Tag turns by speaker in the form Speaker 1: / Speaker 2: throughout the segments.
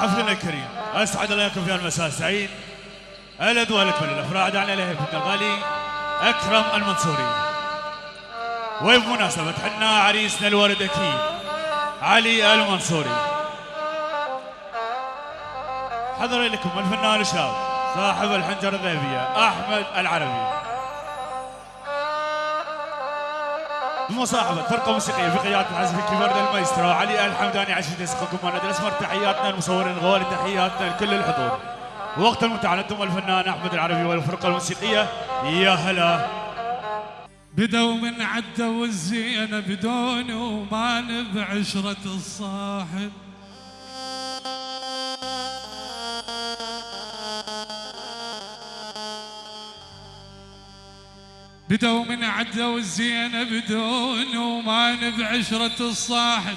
Speaker 1: حفلنا الكريم أسعد الله يكون في المساء. السعيد الادوار الكل الافراد على ابن الغالي أكرم المنصوري. وبمناسبة حنا عريسنا الورد أكيد علي المنصوري. حضر لكم الفنان الشاب صاحب الحنجرة الذهبية أحمد العربي. بمصاحبة فرقة موسيقية في قيادة العزف الكبير المايسترو علي الحمداني عشان يسقكم وأنا الاسمر تحياتنا المصورين الغوالي تحياتنا لكل الحضور. وقت أنتم الفنان أحمد العربي والفرقة الموسيقية يا هلا.
Speaker 2: بدوا من عدوا الزينة بدون وما بعشرة الصاحب. بدوا من عدوا الزينة بدون وما بعشرة الصاحب.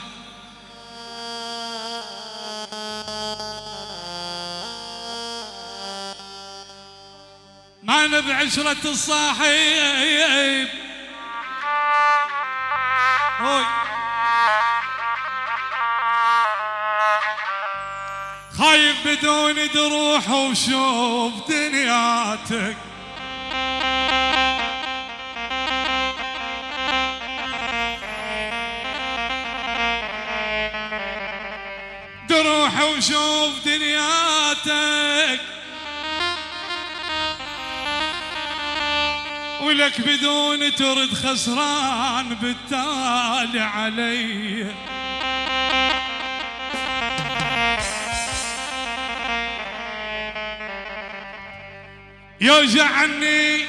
Speaker 2: ما بعشرة الصاحب. خايف بدون دروح وشوف دنياتك. وشوف دنياتك. ولك بدون ترد خسران بالتالي علي. يوجعني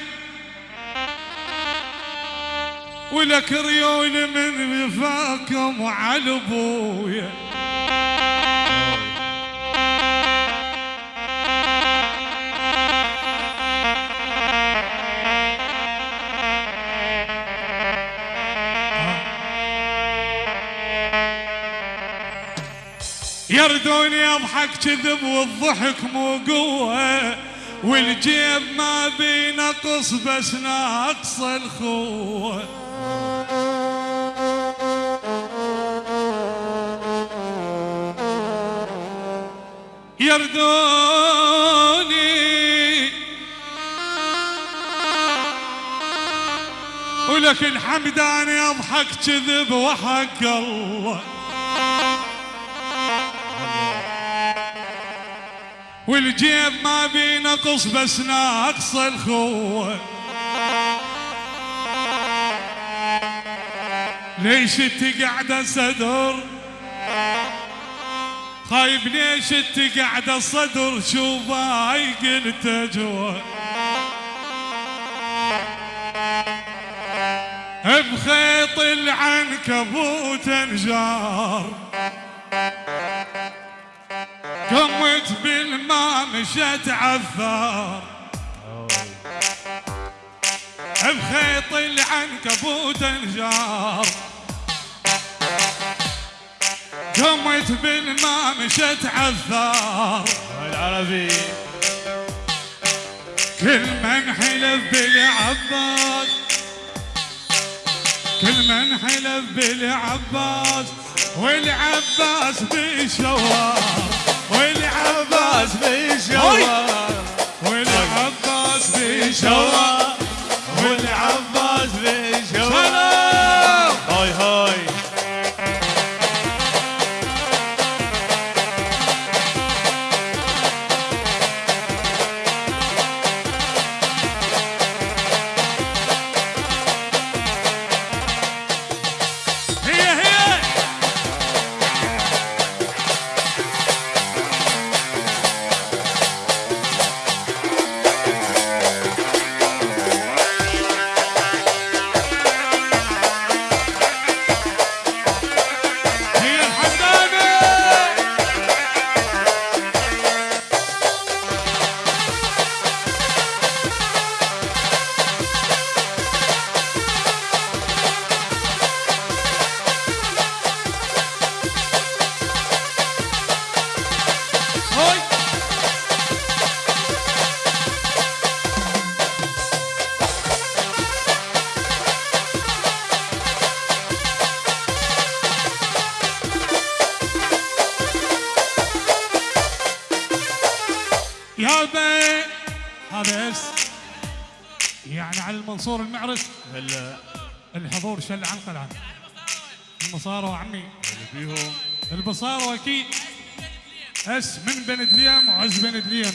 Speaker 2: ولك ريول من وفاكم وعلى أبويا. يردوني أضحك كذب والضحك مو قوة. والجيب ما بينقص بس ناقص الخوة. يردوني. ولك الحمداني أضحك كذب وحق الله. والجيب ما بينقص بس ناقص الخوة. ليش انت قاعدة صدر؟ خايب ليش انت قاعدة صدر؟ شو باي قلت جوا؟ بخيط العنكبوت انجار. قمت بالماء مشت عثار. بخيط العنكبوت انجار. قمت بالماء مشت عثار.
Speaker 1: العربي
Speaker 2: كل من حلف بالعباس. كل من حلف بالعباس. والعباس بالشوار. والعباس بالشوار والعباس بالشوار
Speaker 1: والعباس
Speaker 2: شل عن قلعه المصارى عمي.
Speaker 1: اللي فيهم.
Speaker 2: البصارة أكيد. اس من بن دليم وعز بن دليم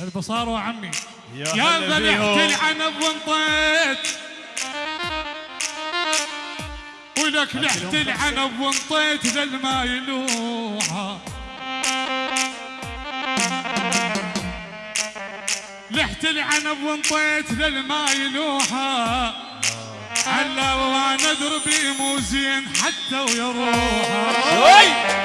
Speaker 2: البصارة عمي.
Speaker 1: يا فيهم.
Speaker 2: العنب وانطيت. ولك لحت العنب وانطيت للما يلوحها لحت العنب وانطيت للما يلوحها علا وأنا دربي مو زين حتى ويروحها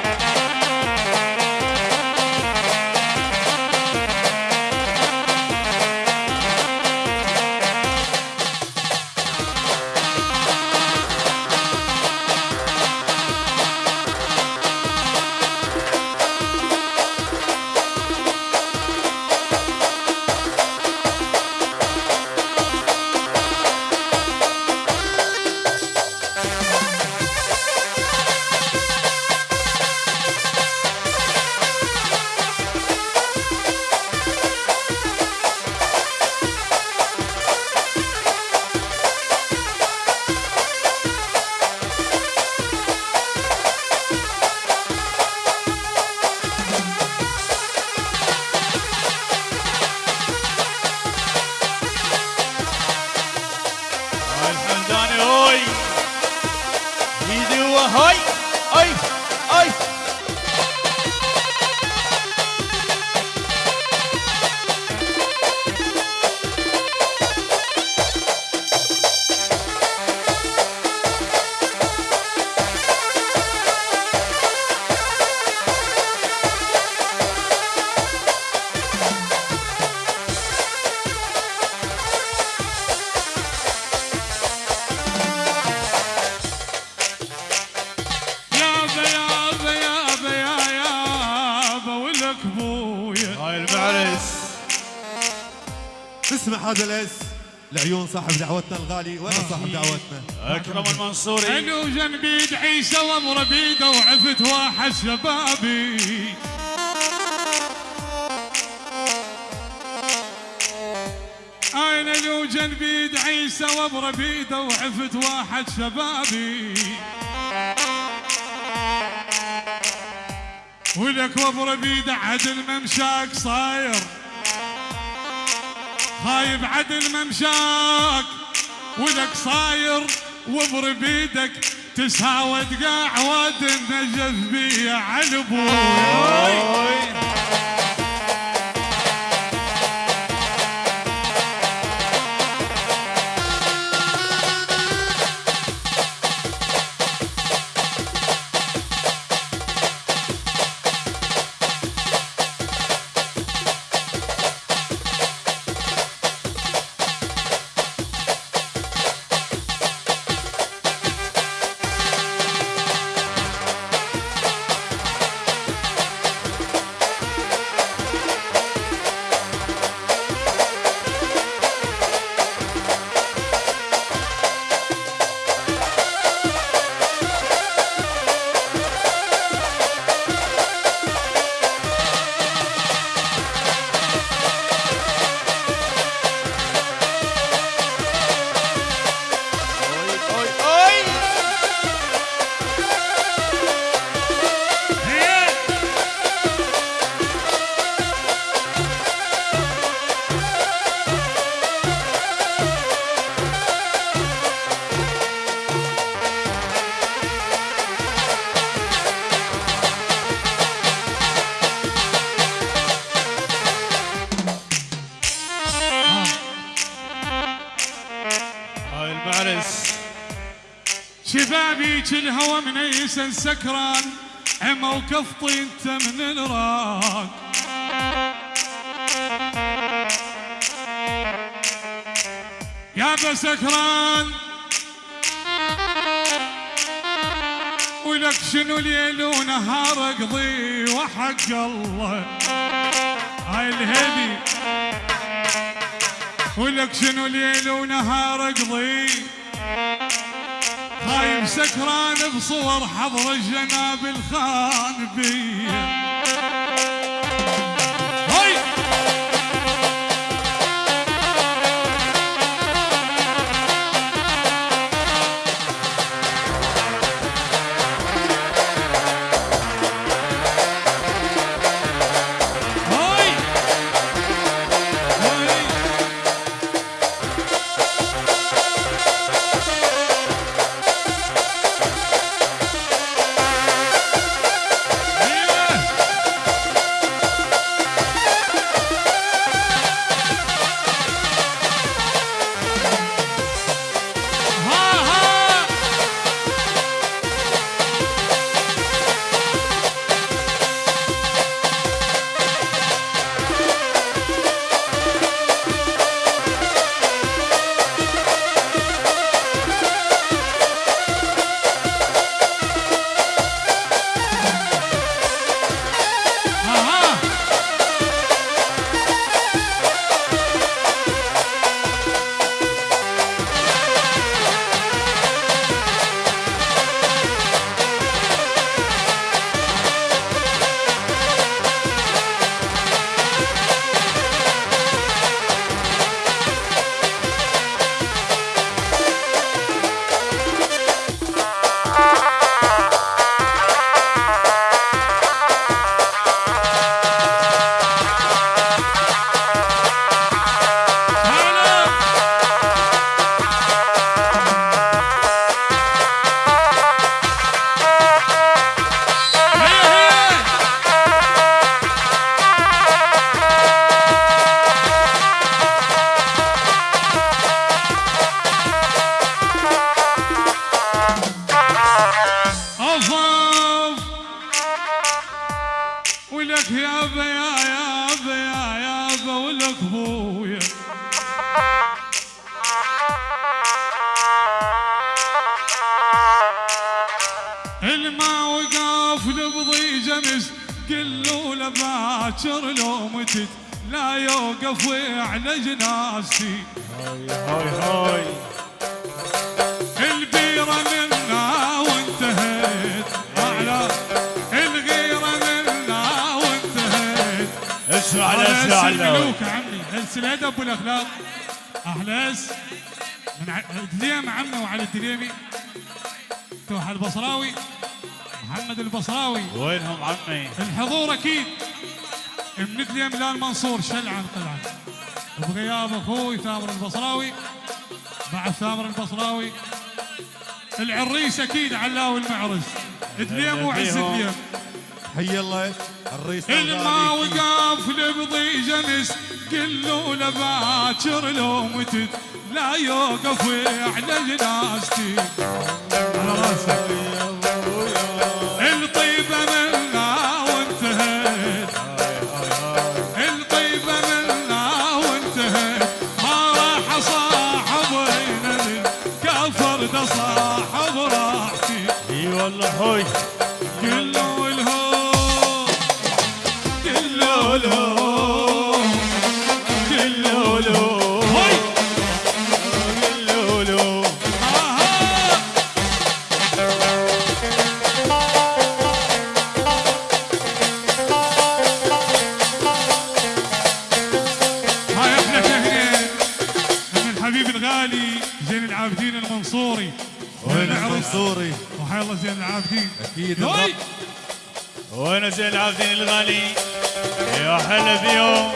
Speaker 3: هذا الأس لعيون صاحب دعوتنا الغالي وين صاحب دعوتنا؟
Speaker 1: أكرم المنصوري.
Speaker 2: أنو جنبي عيسى وأمر بيده وعفت واحد شبابي. أنا لو جنبي عيسى وأمر بيده وعفت واحد شبابي. ولك وابر بيده عدل ممشاك صاير. خايب عدل ممشاك ولك صاير وابر بيدك تساوت قاع واد النجف بي على
Speaker 1: أبوي
Speaker 2: شبابي الهوى من يسن سكران. عمى وكفطي أنت من الراق يا سكران. ولك شنو ليل ونهار أقضي وحق الله. هاي الهدي ولك شنو ليل ونهار أقضي خايب سكران بصور حضر الجناب الخان بي هلس الادب والاخلاق أحلاس. من دليم عمه وعلى الدليمي توح البصراوي. محمد البصراوي.
Speaker 1: وينهم عمي؟
Speaker 2: الحضور أكيد. من دليم لال منصور شلعن طلعا بغياب أخوي ثامر البصراوي. مع ثامر البصراوي. العريس أكيد علاوي المعرس. دليم وعز. دليم
Speaker 3: حي الله الرئيس
Speaker 2: الما
Speaker 3: الغالي.
Speaker 2: وقف لبضي جمس قلوا له باكر لو متت لا يوقف على جنازتي راسك.
Speaker 3: وين
Speaker 2: زين العابدين
Speaker 1: الغالي يا هلا بيوم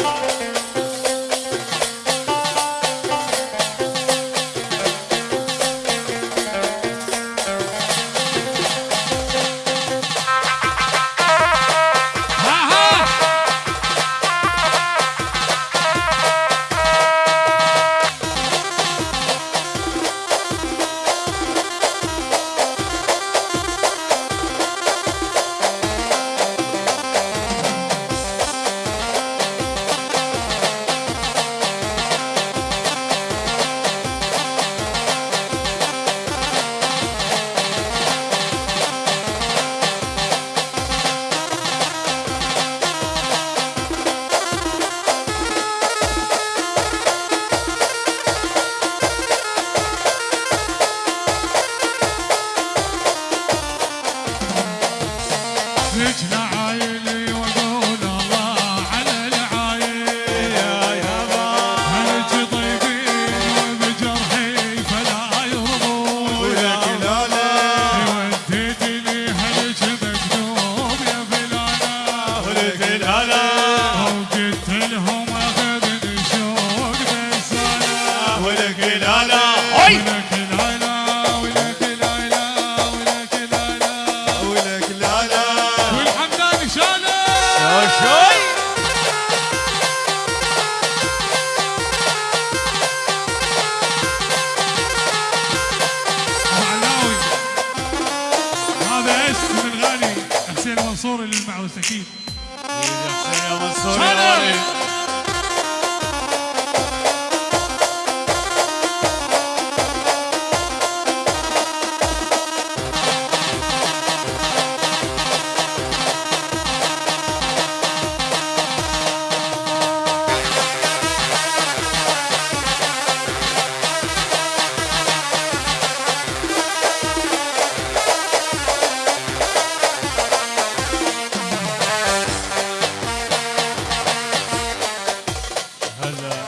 Speaker 1: هلا.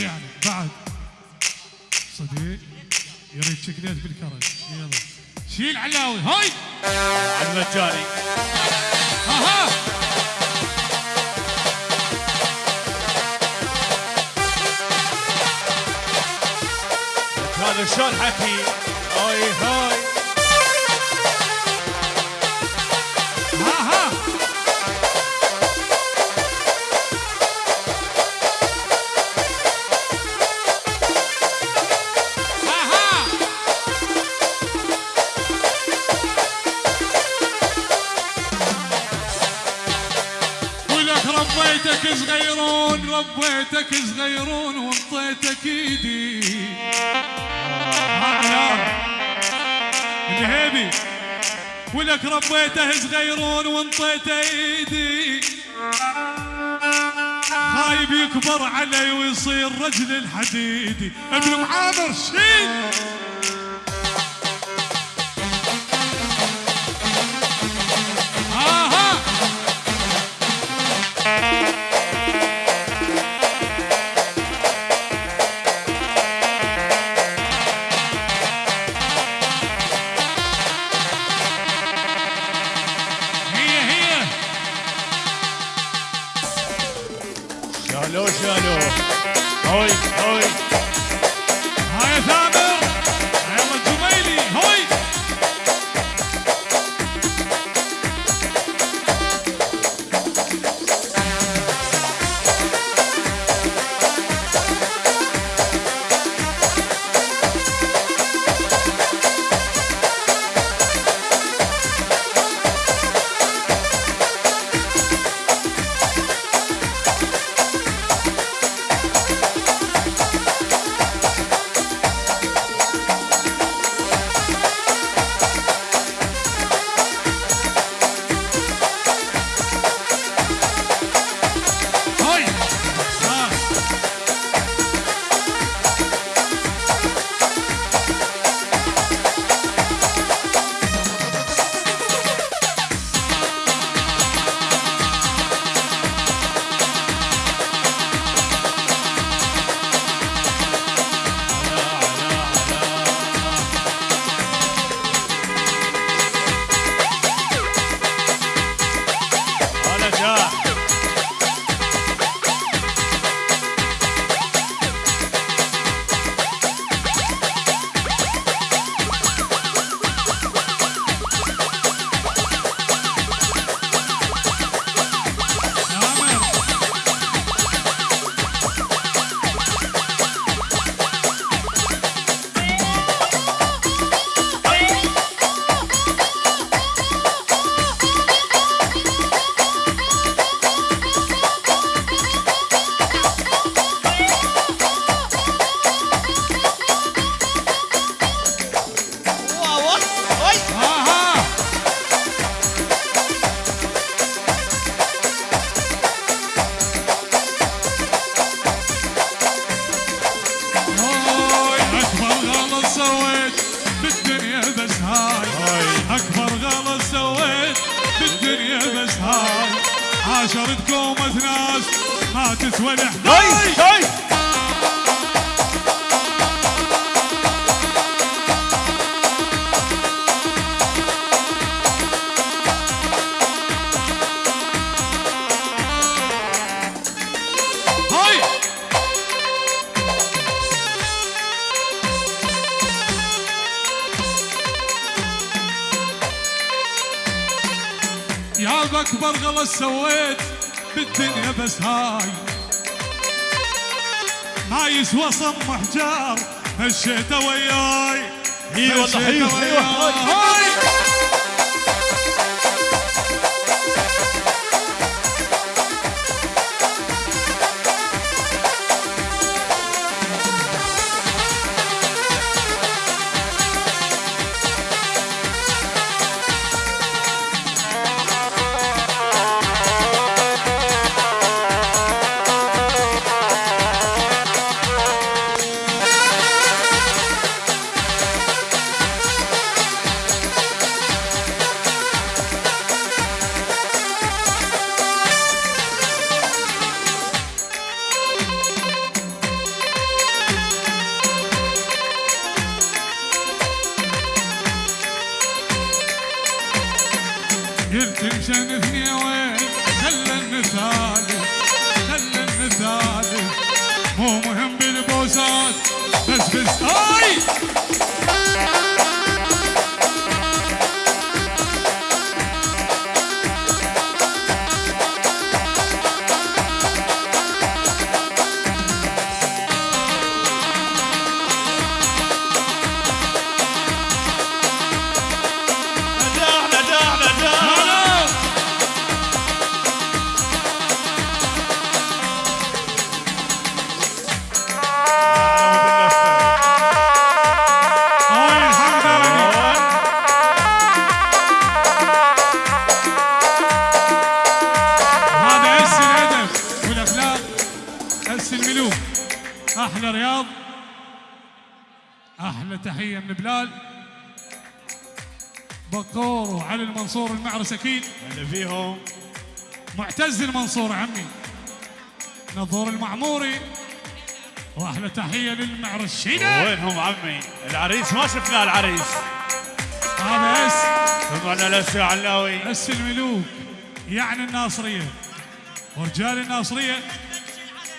Speaker 2: يعني بعد صديق يريد شكليت بالكرج. يلا. شيل علاوي. هاي!
Speaker 1: المجاني
Speaker 2: أها
Speaker 1: هذا شلون حكي؟ هاي هاي!
Speaker 2: ربيتك صغيرون وانطيتك ايدي. الهيبي. ولك ربيته صغيرون وانطيته ايدي. خايب يكبر علي ويصير رجل الحديدي ابن معامر شين عاشرتكم ناس ما تسوى الحداي غلط سويت بالدنيا بس هاي. ما يسوى صم حجار مشيت وياي
Speaker 1: إي والله،
Speaker 2: مشيت
Speaker 1: حيو،
Speaker 2: أحلى رياض. أحلى تحية من بلال. بقور وعلي المنصور المعرس أكيد.
Speaker 1: اللي فيهم.
Speaker 2: معتز المنصور عمي. نظور المعموري. واحلى تحية للمعرس شينا
Speaker 1: وينهم عمي؟ العريس ما شفنا العريس.
Speaker 2: هذا إس.
Speaker 1: سمعنا الاسي علاوي
Speaker 2: إس الملوك. يعني الناصرية. ورجال الناصرية.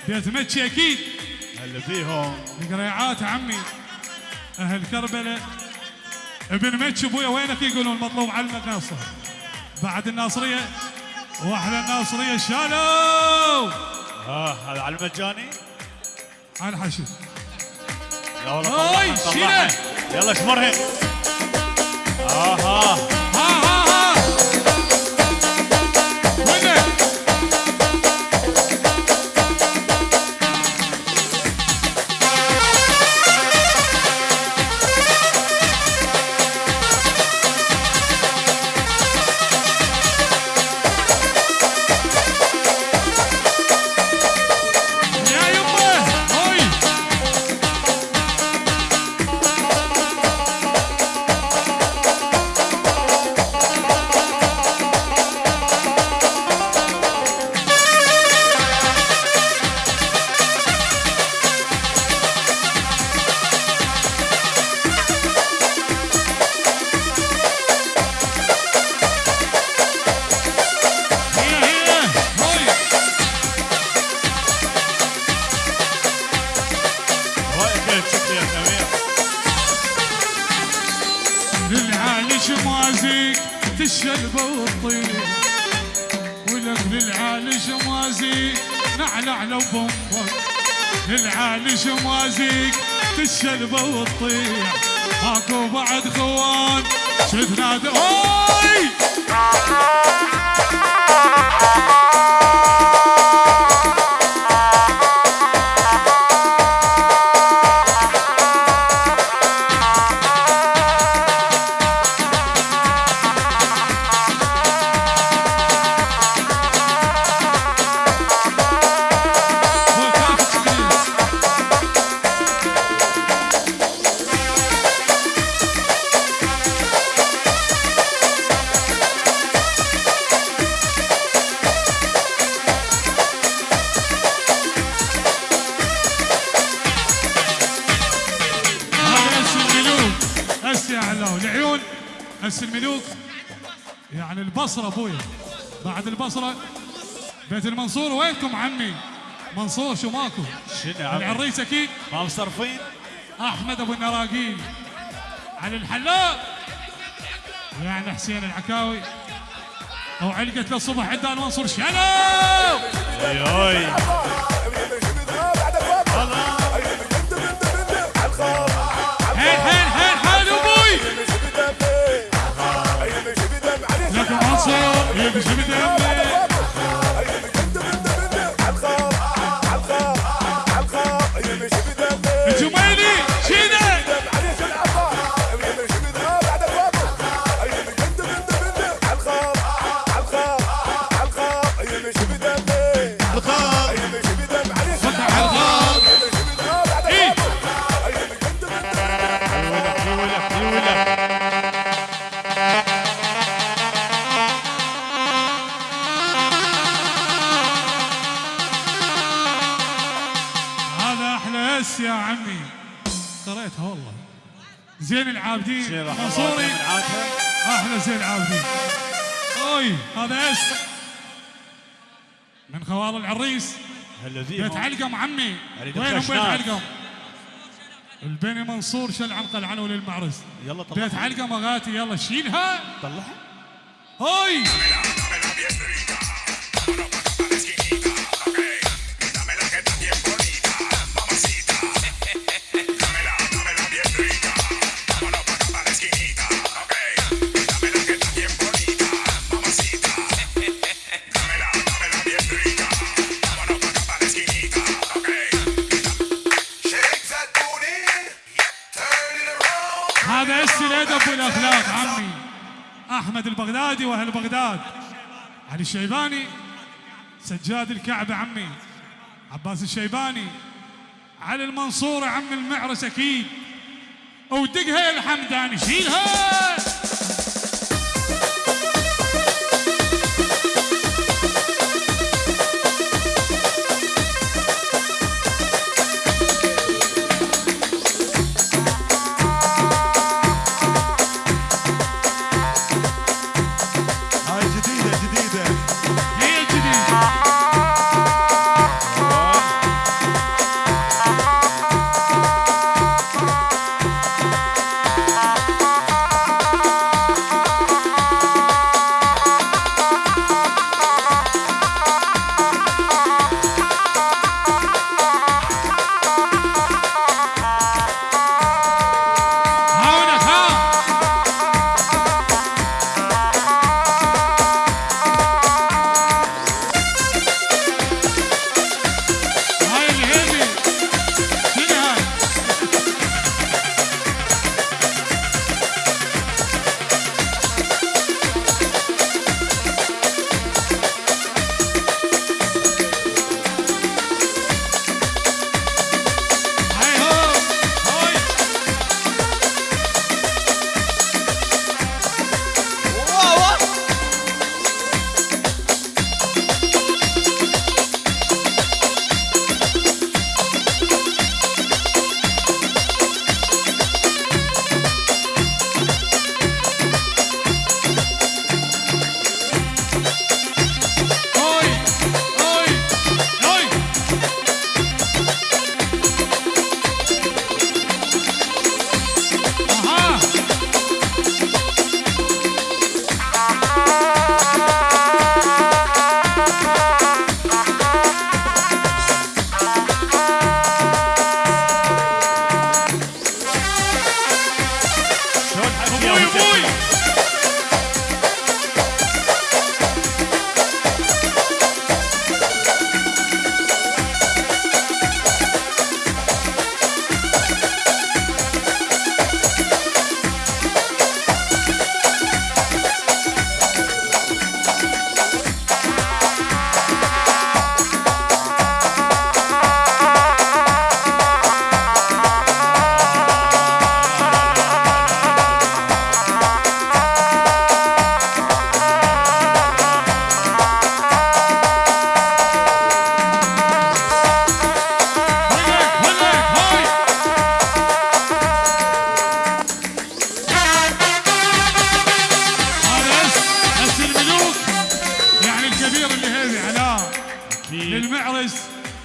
Speaker 2: بيت مكي أكيد.
Speaker 1: اللي فيهم.
Speaker 2: القريعات عمي أهل كربلاء. ابن مكي أبويا وينك يقولون؟ مطلوب علمك ناصر بعد الناصرية وأحلى الناصرية شالوا
Speaker 1: ها هذا على المجاني
Speaker 2: على
Speaker 1: والله طلعها
Speaker 2: شيلة.
Speaker 1: طلعها يلا شمرهم
Speaker 2: أها البصرة. بيت المنصور وينكم عمي؟ منصور شو ماكو؟
Speaker 1: شنو عمي؟
Speaker 2: العريس أكيد.
Speaker 1: ما مصرفين
Speaker 2: أحمد أبو النراقيل على الحلاق. يعني حسين العكاوي. أو علقت له الصبح عدان منصور. شلو؟ علقم عمي؟
Speaker 1: أريد
Speaker 2: وينهم بيت. علقم البني منصور شل عن قلعان وللمعرس
Speaker 1: يلا طلعها.
Speaker 2: بيت علقم اغاتي يلا شيلها.
Speaker 1: طلعها.
Speaker 2: هوي احمد البغدادي وأهل بغداد. علي الشيباني سجاد الكعبه عمي. عباس الشيباني على المنصور عم المعرس أكيد. ودقها الحمداني شيلها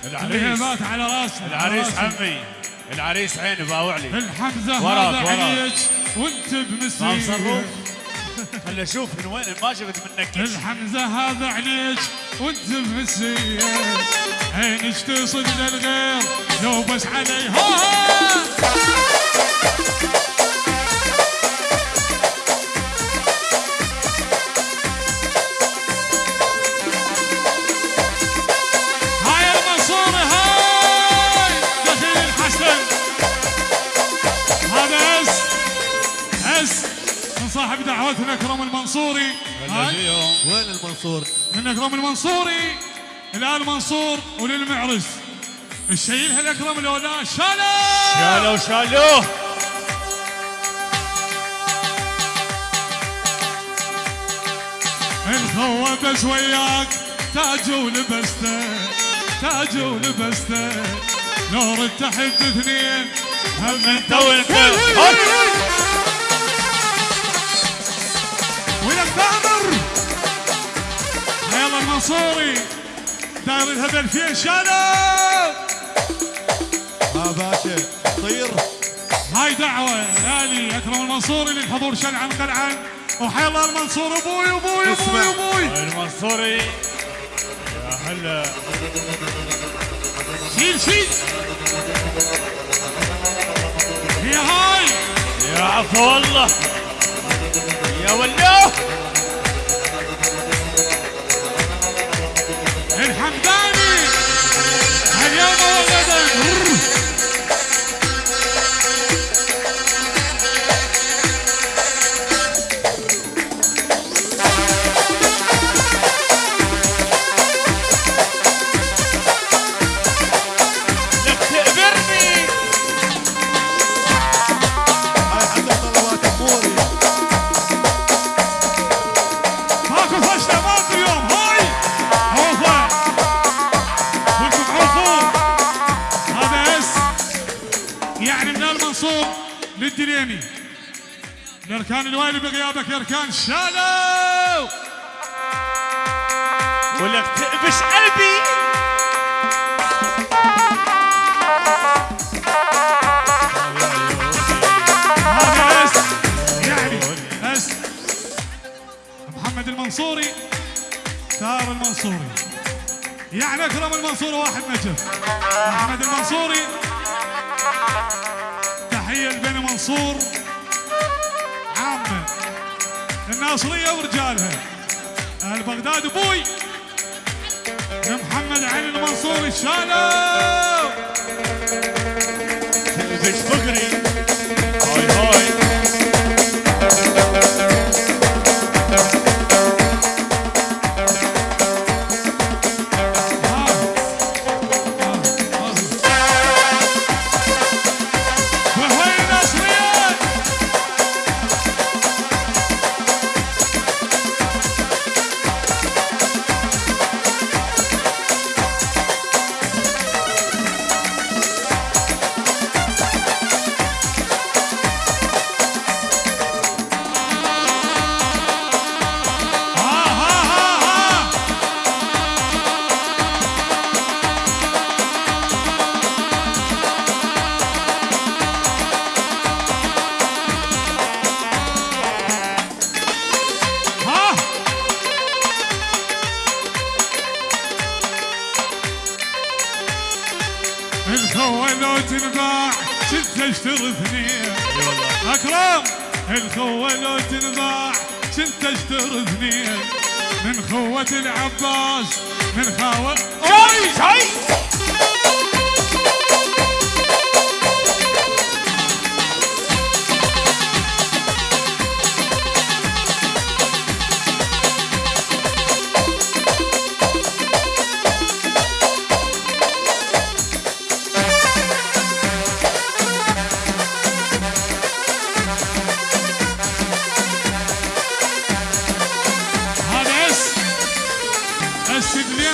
Speaker 1: العريس.
Speaker 2: هيبات على راسنا
Speaker 1: العريس. عمي العريس عيني باوعلي
Speaker 2: الحمزة
Speaker 1: وراك،
Speaker 2: هذا
Speaker 1: وراك.
Speaker 2: عليك وانت بمسير.
Speaker 1: خلي أشوف من وين ما شفت منك.
Speaker 2: الحمزة هذا عليك وانت بمسير. عينك تصد للغير لو بس عليها المنصوري.
Speaker 3: وين المنصور؟
Speaker 2: من أكرم المنصوري الان منصور وللمعرس. الشيلها الاكرم الاولى شاله
Speaker 1: شالوا شالوه
Speaker 2: الخوة بس وياك تاج ولبسته تاج ولبسته نور التحب اثنين هم انت
Speaker 1: وانت.
Speaker 2: تامر يلا المنصوري. داير الهبل فيه. شالو
Speaker 3: ها باشا طير.
Speaker 2: هاي دعوة. يالي أكرم المنصوري للحضور. شنعا قلعا وحي الله المنصور. أبوي أبوي أبوي. أبوي.
Speaker 1: المنصوري. يا هلا.
Speaker 2: شيل شيل. يا هاي.
Speaker 1: يا عفو الله. يا ولوه
Speaker 2: الحمداني اليوم الدليمي الأركان الوالي بغيابك يا أركان شالوا
Speaker 1: ولك تقبش قلبي.
Speaker 2: يعني محمد المنصوري. تار المنصوري. يعني أكرم المنصوري واحد نجف محمد المنصوري. منصور. عامة الناصريه ورجالها. أهل بغداد أبوي. محمد علي المنصوري شالوا
Speaker 1: تقبش فقري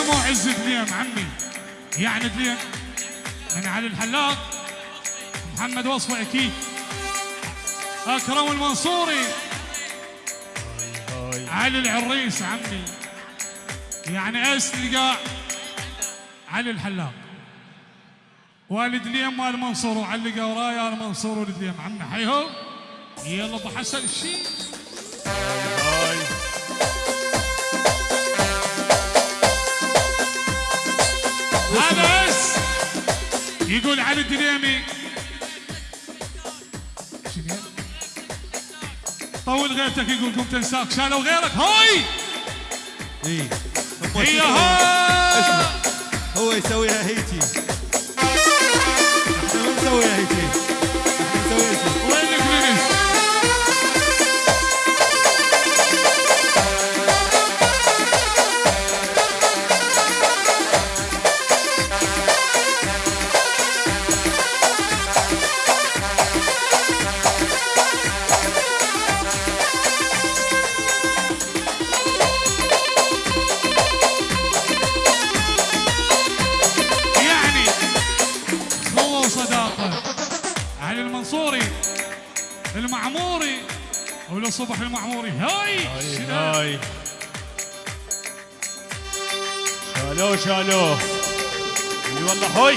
Speaker 2: دليم وعز دليم عمي. يعني دليم من علي الحلاق محمد وصفه أكيد. أكرم المنصوري. علي العريس عمي. يعني اس لقاع علي الحلاق. والد ليم مال منصور وعلق ورايا المنصور ولد ليم عمي. حيهم يلا أبو حسن الشيء يقول علي الدليمي شنو؟ طول غيرتك يقول قمت تنساك شالوا غيرك. هاي!
Speaker 3: اي
Speaker 2: هي هاي!
Speaker 3: هو يسويها هيجي إحنا ما نسويها هيجي
Speaker 2: المعموري هاي؟
Speaker 1: هاي شالوه شالوه. إي والله هوي